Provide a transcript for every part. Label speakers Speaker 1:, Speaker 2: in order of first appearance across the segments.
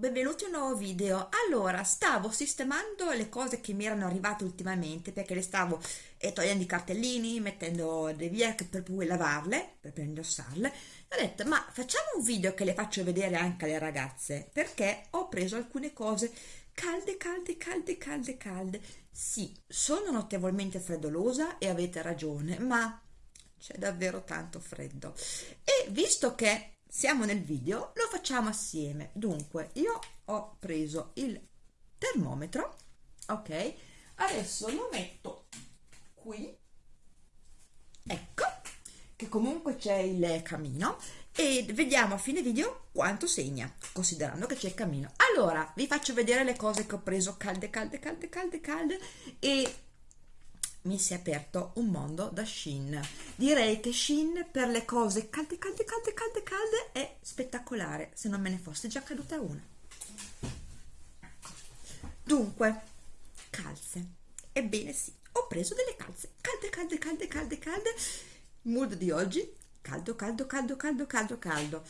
Speaker 1: Benvenuti a un nuovo video. Allora, stavo sistemando le cose che mi erano arrivate ultimamente perché le stavo eh, togliendo i cartellini, mettendo via per poi lavarle, per poi indossarle. Ho detto, ma facciamo un video che le faccio vedere anche alle ragazze perché ho preso alcune cose calde, calde, calde, calde, calde. Sì, sono notevolmente freddolosa e avete ragione, ma c'è davvero tanto freddo. E visto che siamo nel video lo facciamo assieme. Dunque io ho preso il termometro ok? Adesso lo metto qui. Ecco che comunque c'è il camino. E vediamo a fine video quanto segna considerando che c'è il camino. Allora vi faccio vedere le cose che ho preso. Calde calde calde calde calde e mi si è aperto un mondo da Shin. Direi che Shin per le cose calde, calde, calde, calde, calde è spettacolare, se non me ne fosse già caduta una. Dunque, calze. Ebbene sì, ho preso delle calze calde, calde, calde, calde, calde. Il mood di oggi, caldo, caldo, caldo, caldo, caldo, caldo.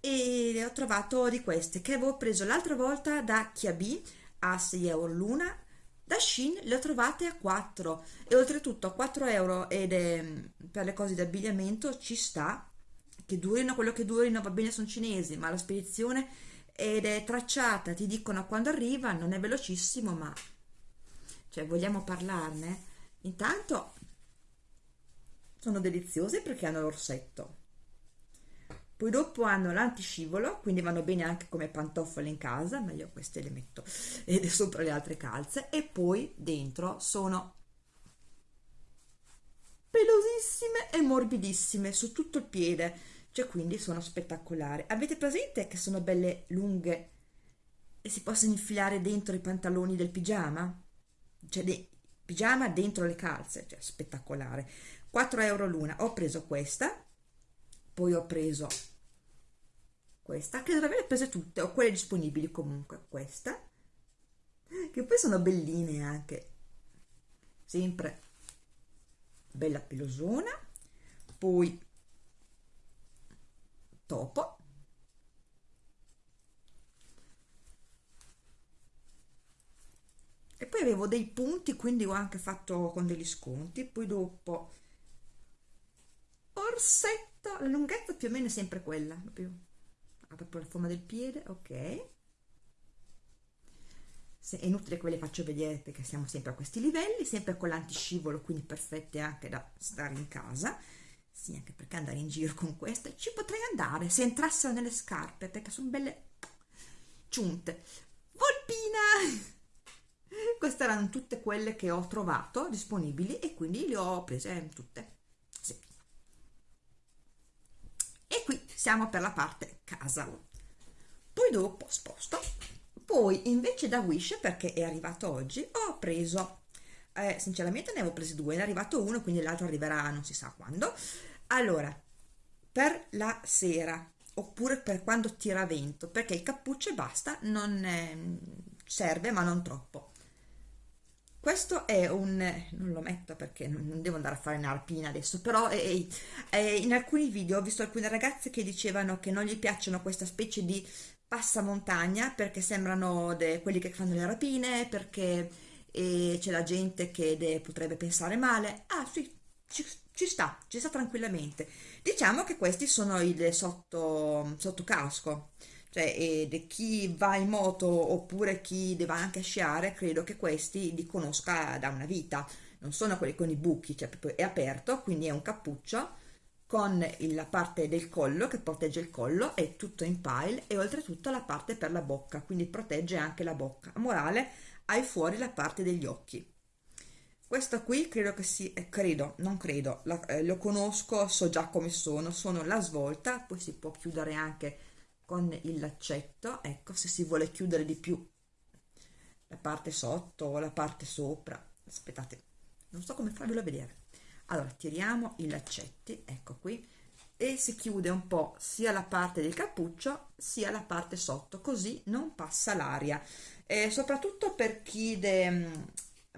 Speaker 1: E ho trovato di queste che avevo preso l'altra volta da Chiabi a 6 euro l'una da Shein le ho trovate a 4 e oltretutto a 4 euro ed è, per le cose di abbigliamento ci sta che durino quello che durino va bene sono cinesi ma la spedizione ed è tracciata ti dicono quando arriva non è velocissimo ma cioè vogliamo parlarne? Intanto sono deliziose perché hanno l'orsetto poi dopo hanno l'antiscivolo quindi vanno bene anche come pantofole in casa ma io queste le metto ed sopra le altre calze. E poi dentro sono pelosissime e morbidissime su tutto il piede cioè quindi sono spettacolari. Avete presente che sono belle lunghe e si possono infilare dentro i pantaloni del pigiama? Cioè dei pigiama dentro le calze cioè spettacolare. 4 euro l'una ho preso questa poi ho preso questa che dovrei aver prese tutte o quelle disponibili comunque questa che poi sono belline anche. Sempre bella pelosona poi topo. E poi avevo dei punti quindi ho anche fatto con degli sconti poi dopo orsetto la lunghezza più o meno è sempre quella più ha proprio la forma del piede ok. Se, è inutile che ve le faccio vedere perché siamo sempre a questi livelli sempre con l'antiscivolo quindi perfette anche da stare in casa. Sì anche perché andare in giro con queste. Ci potrei andare se entrassero nelle scarpe perché sono belle ciunte. Volpina! Queste erano tutte quelle che ho trovato disponibili e quindi le ho prese tutte siamo per la parte casa. Poi dopo sposto. Poi invece da Wish perché è arrivato oggi ho preso eh, sinceramente ne avevo presi due è arrivato uno quindi l'altro arriverà non si sa quando. Allora per la sera oppure per quando tira vento perché il cappuccio e basta non è, serve ma non troppo questo è un non lo metto perché non devo andare a fare una alpina adesso però è, è, in alcuni video ho visto alcune ragazze che dicevano che non gli piacciono questa specie di passamontagna perché sembrano quelli che fanno le rapine perché c'è la gente che de, potrebbe pensare male. Ah sì ci, ci, sta ci sta tranquillamente. Diciamo che questi sono il sotto, sotto casco cioè ed chi va in moto oppure chi deve anche sciare credo che questi li conosca da una vita. Non sono quelli con i buchi cioè è aperto quindi è un cappuccio con la parte del collo che protegge il collo è tutto in pile e oltretutto la parte per la bocca quindi protegge anche la bocca. A morale hai fuori la parte degli occhi. Questo qui credo che sia eh, credo non credo la, eh, lo conosco so già come sono sono la svolta poi si può chiudere anche con il laccetto ecco se si vuole chiudere di più la parte sotto o la parte sopra aspettate non so come farvelo vedere. Allora tiriamo i laccetti ecco qui e si chiude un po' sia la parte del cappuccio sia la parte sotto così non passa l'aria. E soprattutto per chi de,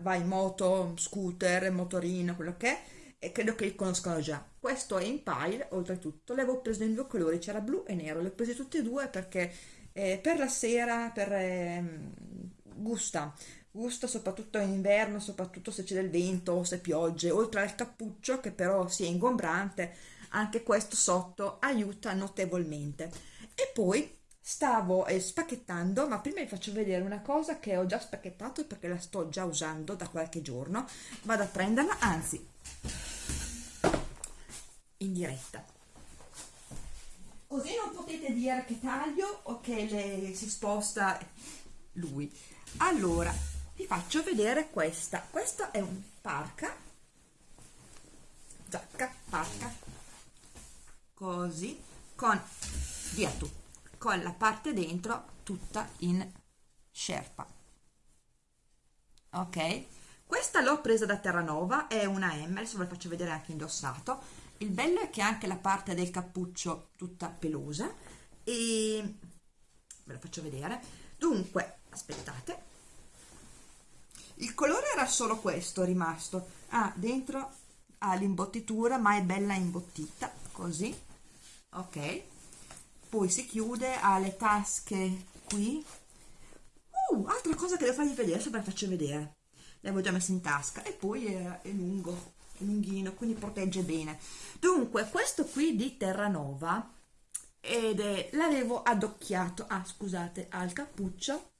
Speaker 1: va in moto, scooter, motorino, quello che è e credo che li conoscano già questo è in pile oltretutto le avevo preso in due colori c'era blu e nero le ho prese tutte e due perché eh, per la sera, per eh, gusta, gusta soprattutto in inverno, soprattutto se c'è del vento o se piogge, oltre al cappuccio che però si è ingombrante, anche questo sotto aiuta notevolmente. E poi stavo eh, spacchettando, ma prima vi faccio vedere una cosa che ho già spacchettato perché la sto già usando da qualche giorno. Vado a prenderla, anzi, in diretta. Così non potete dire che taglio o che le, si sposta lui. Allora, vi faccio vedere questa. Questa è un parca, giacca, parca, così, con, via tu, con la parte dentro tutta in sherpa. Ok? Questa l'ho presa da Terranova, è una M, adesso ve la faccio vedere anche indossato il bello è che anche la parte del cappuccio tutta pelosa e ve la faccio vedere. Dunque aspettate. Il colore era solo questo rimasto. Ah dentro ha l'imbottitura ma è bella imbottita così. Ok. Poi si chiude ha le tasche qui. Uh, altra cosa che devo farvi vedere adesso ve la faccio vedere. L'avevo già messa in tasca. E poi è, è lungo lunghino quindi protegge bene. Dunque questo qui di Terranova ed è l'avevo adocchiato ah scusate al cappuccio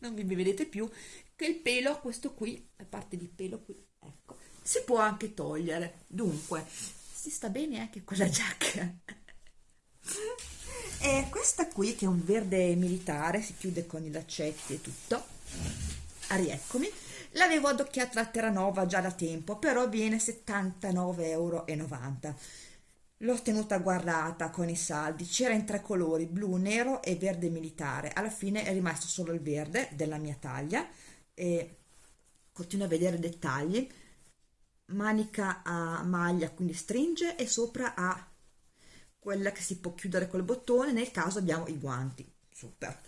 Speaker 1: non vi vedete più che il pelo questo qui la parte di pelo qui ecco si può anche togliere. Dunque si sta bene anche con la giacca? E questa qui che è un verde militare si chiude con i laccetti e tutto. Ah, rieccomi l'avevo adocchiata a Terranova già da tempo però viene 79,90 euro l'ho tenuta guardata con i saldi c'era in tre colori blu, nero e verde militare. Alla fine è rimasto solo il verde della mia taglia e continuo a vedere dettagli. Manica a maglia quindi stringe e sopra ha quella che si può chiudere col bottone. Nel caso abbiamo i guanti. Super.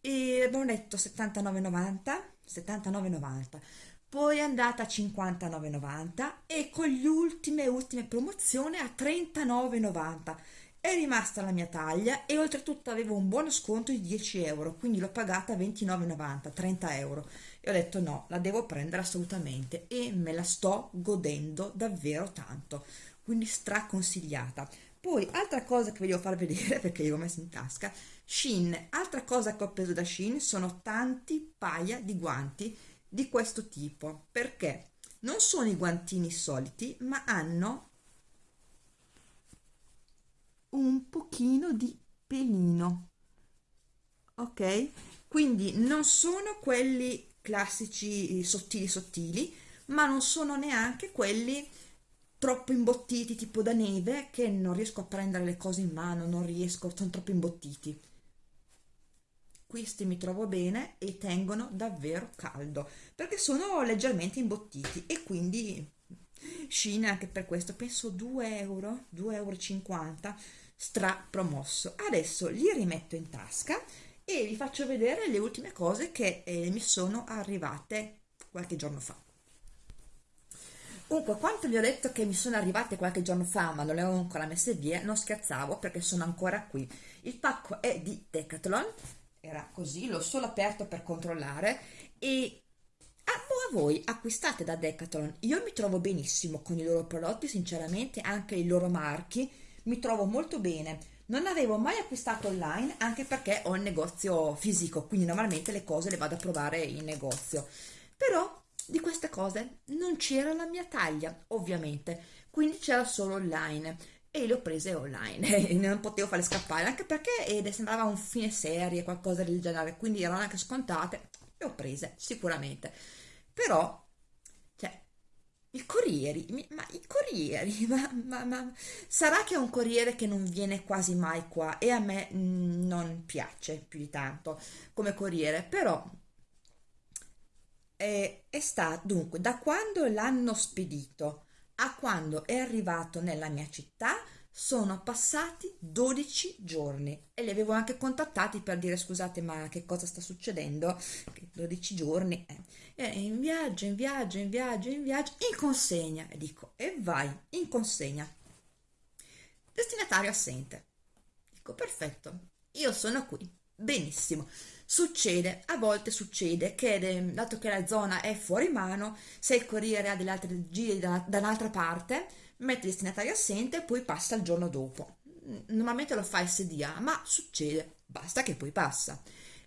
Speaker 1: E abbiamo detto 79,90 79,90 poi è andata a 59,90 e con le ultime ultime promozioni a 39,90 è rimasta la mia taglia e oltretutto avevo un buono sconto di 10 euro quindi l'ho pagata a 29,90 30 euro. E ho detto no la devo prendere assolutamente e me la sto godendo davvero tanto. Quindi straconsigliata. Poi altra cosa che voglio far vedere perché io l'ho messa in tasca Shin, altra cosa che ho preso da Shin sono tanti paia di guanti di questo tipo. Perché? Non sono i guantini soliti ma hanno un pochino di pelino. Ok? Quindi non sono quelli classici sottili sottili ma non sono neanche quelli troppo imbottiti tipo da neve che non riesco a prendere le cose in mano non riesco sono troppo imbottiti questi mi trovo bene e tengono davvero caldo perché sono leggermente imbottiti e quindi Shein anche per questo penso 2 euro 2,50 euro stra promosso adesso li rimetto in tasca e vi faccio vedere le ultime cose che eh, mi sono arrivate qualche giorno fa Comunque, quanto vi ho detto che mi sono arrivate qualche giorno fa, ma non le ho ancora messe via, non scherzavo perché sono ancora qui. Il pacco è di Decathlon, era così, l'ho solo aperto per controllare e a voi acquistate da Decathlon, io mi trovo benissimo con i loro prodotti, sinceramente anche i loro marchi, mi trovo molto bene. Non avevo mai acquistato online anche perché ho il negozio fisico, quindi normalmente le cose le vado a provare in negozio. Però di queste cose non c'era la mia taglia, ovviamente, quindi c'era solo online e le ho prese online non potevo farle scappare anche perché ed sembrava un fine serie qualcosa del genere quindi erano anche scontate le ho prese sicuramente. Però cioè i corrieri ma i corrieri ma, ma, ma, sarà che è un corriere che non viene quasi mai qua e a me mm, non piace più di tanto come corriere però è, è stato dunque da quando l'hanno spedito a quando è arrivato nella mia città sono passati 12 giorni e li avevo anche contattati per dire scusate ma che cosa sta succedendo? 12 giorni eh. in viaggio in viaggio in viaggio in viaggio in consegna. E dico e vai in consegna. Destinatario assente. Dico perfetto io sono qui. Benissimo succede, a volte succede che dato che la zona è fuori mano se il corriere ha delle altre giri da, da un'altra parte mette il destinatario assente e poi passa il giorno dopo. Normalmente lo fa SDA ma succede basta che poi passa.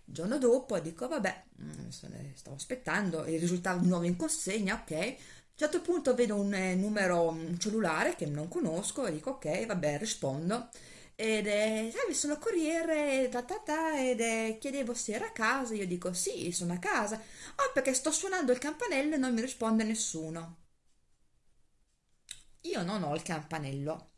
Speaker 1: Il giorno dopo dico vabbè mm, stavo aspettando il risultato nuovo in consegna ok. A un certo punto vedo un eh, numero un cellulare che non conosco e dico ok vabbè rispondo ed è salve sono corriere ta ta ta ed è chiedevo se era a casa io dico sì sono a casa oh perché sto suonando il campanello e non mi risponde nessuno io non ho il campanello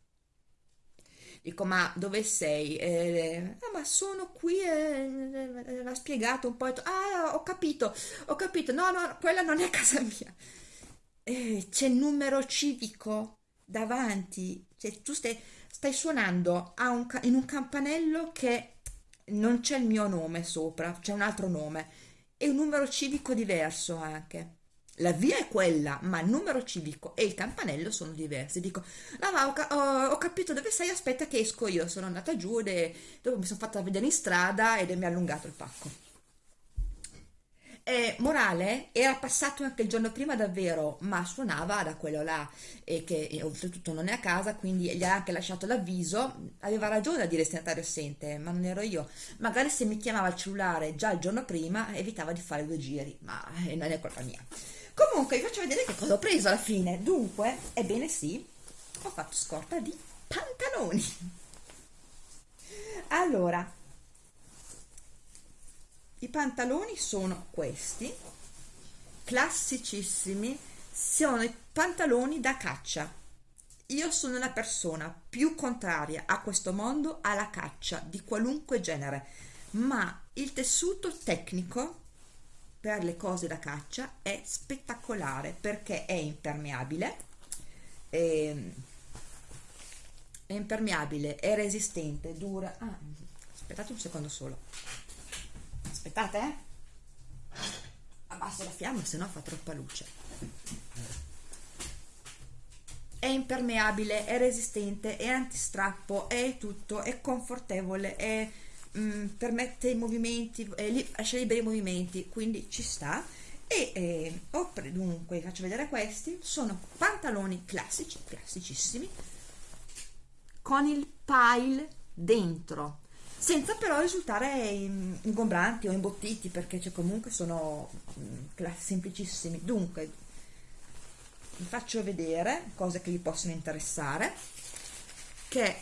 Speaker 1: Dico, ma dove sei? Eh, ah, ma sono qui, eh, l'ha spiegato un po'. Ah, ho capito, ho capito. No, no, quella non è casa mia. Eh, c'è il numero civico davanti. Cioè, tu stai, stai suonando un, in un campanello che non c'è il mio nome sopra, c'è un altro nome. E un numero civico diverso anche la via è quella, ma il numero civico e il campanello sono diversi. Dico, no, ma ho, ho, ho, capito dove sei, aspetta che esco io. Sono andata giù e dopo mi sono fatta vedere in strada ed mi ha allungato il pacco. E, morale, era passato anche il giorno prima davvero, ma suonava da quello là. E che e, oltretutto non è a casa, quindi gli ha anche lasciato l'avviso. Aveva ragione a dire destinatario assente, ma non ero io. Magari se mi chiamava il cellulare già il giorno prima, evitava di fare due giri, ma eh, non è colpa mia. Comunque vi faccio vedere che cosa ho preso alla fine. Dunque ebbene sì ho fatto scorta di pantaloni. Allora i pantaloni sono questi classicissimi sono i pantaloni da caccia. Io sono la persona più contraria a questo mondo alla caccia di qualunque genere ma il tessuto tecnico per le cose da caccia è spettacolare perché è impermeabile è, ehm, è impermeabile è resistente dura ah, aspettate un secondo solo aspettate eh. Abbasso la fiamma se no fa troppa luce. È impermeabile è resistente è antistrappo è tutto è confortevole è mh, mm, permette i movimenti, eh, lascia liberi i movimenti, quindi ci sta. E eh, ho dunque, faccio vedere questi, sono pantaloni classici, classicissimi, con il pile dentro, senza però risultare ingombranti o imbottiti, perché cioè, comunque sono mm, semplicissimi. Dunque, vi faccio vedere cose che vi possono interessare, che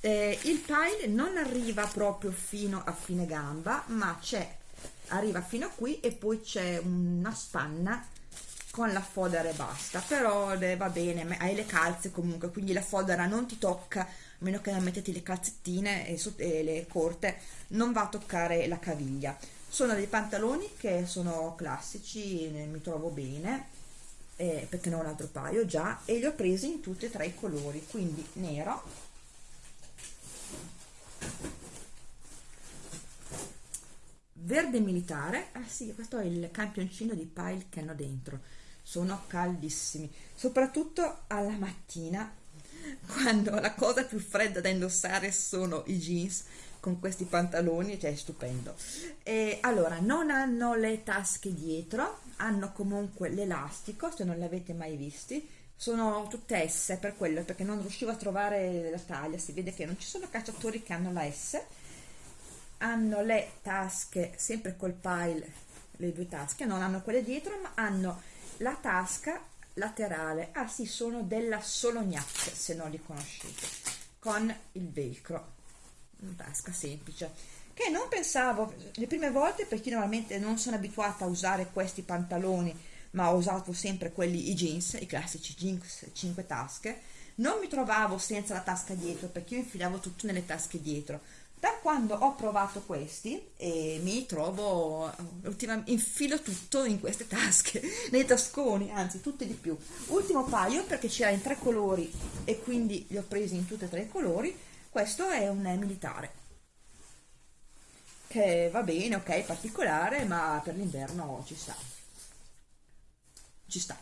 Speaker 1: eh, il pile non arriva proprio fino a fine gamba ma c'è arriva fino a qui e poi c'è una spanna con la fodera e basta però eh, va bene hai le calze comunque quindi la fodera non ti tocca a meno che non mettete le calzettine e, e le corte non va a toccare la caviglia. Sono dei pantaloni che sono classici mi trovo bene eh, perché ne ho un altro paio già e li ho presi in tutti e tre i colori quindi nero verde militare ah sì questo è il campioncino di pile che hanno dentro. Sono caldissimi soprattutto alla mattina quando la cosa più fredda da indossare sono i jeans con questi pantaloni cioè è stupendo. E allora non hanno le tasche dietro hanno comunque l'elastico se non l'avete mai visti. Sono tutte S per quello perché non riuscivo a trovare la taglia si vede che non ci sono cacciatori che hanno la S. Hanno le tasche sempre col pile le due tasche non hanno quelle dietro ma hanno la tasca laterale. Ah sì sono della Solognac se non li conoscete con il velcro. Tasca semplice. Che non pensavo le prime volte perché normalmente non sono abituata a usare questi pantaloni ma ho usato sempre quelli i jeans, i classici jeans 5 tasche, non mi trovavo senza la tasca dietro perché io infilavo tutto nelle tasche dietro. Da quando ho provato questi e mi trovo, ultimamente, infilo tutto in queste tasche, nei tasconi, anzi tutte di più. Ultimo paio perché c'era in tre colori e quindi li ho presi in tutti e tre i colori, questo è un militare. Che va bene, ok, particolare, ma per l'inverno ci sta. Ci sta.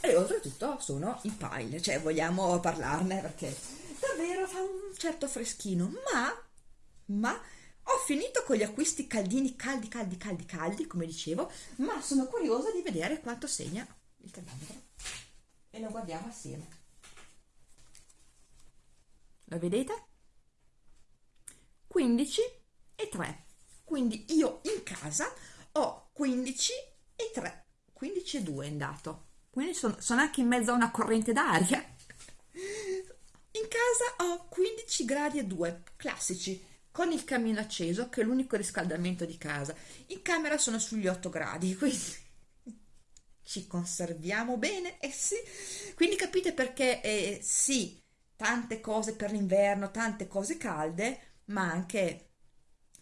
Speaker 1: E oltretutto sono i pile cioè vogliamo parlarne perché davvero fa un certo freschino, ma, ma ho finito con gli acquisti caldini, caldi, caldi, caldi, caldi, come dicevo, ma sono curiosa di vedere quanto segna il termometro. E lo guardiamo assieme. Lo vedete? 15 e 3. Quindi io in casa ho 15 e 3, 15 e 2 è andato. Quindi sono, sono anche in mezzo a una corrente d'aria. Casa ho 15 gradi e 2, classici, con il camino acceso, che è l'unico riscaldamento di casa. In camera sono sugli 8 gradi, quindi ci conserviamo bene, eh sì. Quindi capite perché eh, sì, tante cose per l'inverno, tante cose calde, ma anche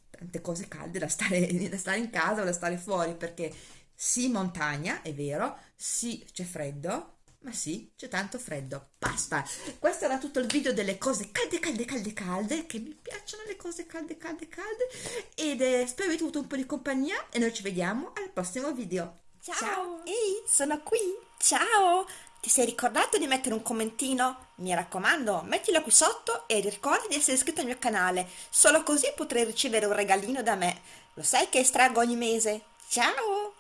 Speaker 1: tante cose calde da stare, da stare in casa o da stare fuori, perché sì montagna, è vero, sì c'è freddo, ma sì, c'è tanto freddo. Basta. Questo era tutto il video delle cose calde, calde, calde, calde, che mi piacciono le cose calde, calde, calde. Ed eh, spero avete avuto un po' di compagnia e noi ci vediamo al prossimo video.
Speaker 2: Ciao! Ciao. Ehi, sono qui! Ciao! Ti sei ricordato di mettere un commentino? Mi raccomando, mettilo qui sotto e ricorda di essere iscritto al mio canale. Solo così potrai ricevere un regalino da me. Lo sai che estraggo ogni mese. Ciao!